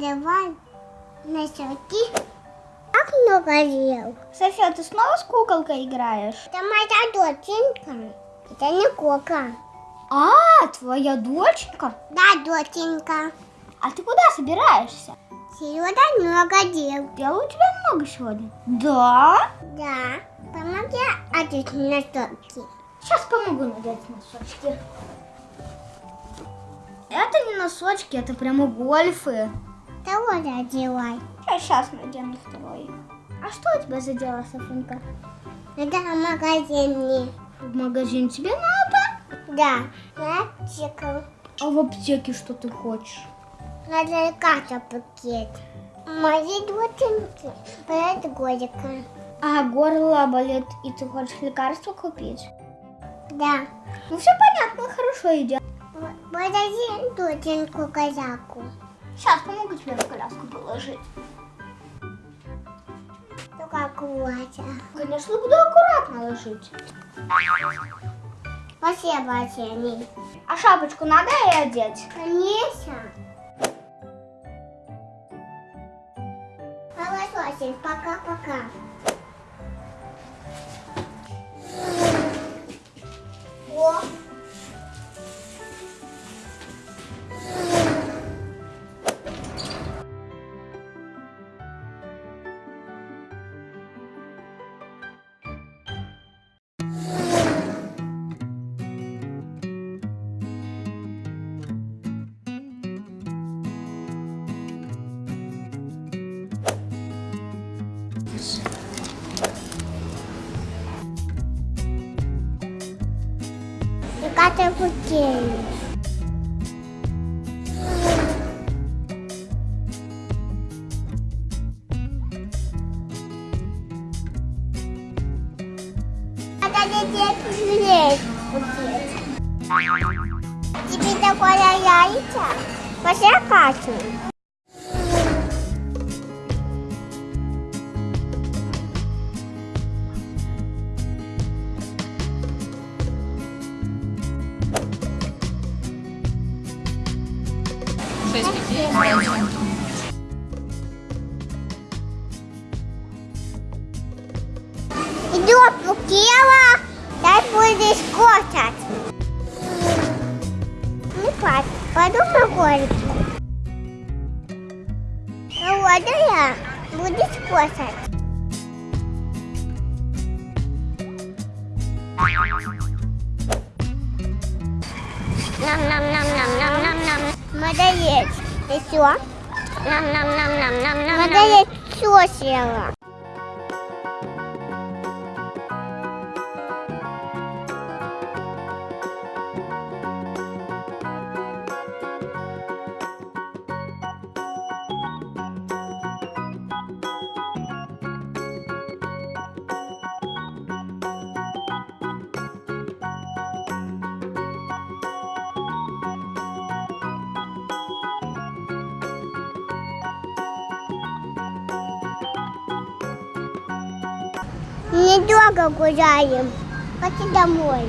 Надевай носочки. Как много дел. София, ты снова с куколкой играешь? Это моя доченька. Это не кукла. А, твоя доченька? Да, доченька. А ты куда собираешься? Сегодня много дел. Дел у тебя много сегодня? Да? Да. Помоги одеть носочки. Сейчас помогу надеть носочки. Это не носочки, это прямо гольфы. Того одевай. Я сейчас надену второй. А что у тебя за дело, Софинка? Это в магазине. В магазин тебе надо? Да. На аптеку. А в аптеке что ты хочешь? Надо ката пакет. Моей доченьки болит годика. А горло болит, и ты хочешь лекарство купить? Да. Ну все понятно, хорошо идет. Подожди доченьку казаку. Сейчас помогу тебе в коляску положить. Ну как Вася. Конечно, буду аккуратно ложить. Спасибо, Тени. А шапочку надо и одеть? Конечно. Хорошо, пока-пока. simples. Eu gato pequeno. Dividida com a Yaya e tchau. Você é fácil. 6 людей раньше. Так будешь кушать. Не плачь, пойду на горечку. Ну, ну я, будешь кушать. Нам-нам-нам. Надо есть. И все? Нам-нам-нам-нам-нам-нам. Надо есть все съела. Недолго гуляем. Пойти домой.